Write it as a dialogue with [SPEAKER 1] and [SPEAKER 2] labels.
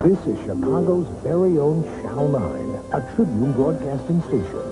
[SPEAKER 1] This is Chicago's very own Channel 9, a Tribune Broadcasting Station.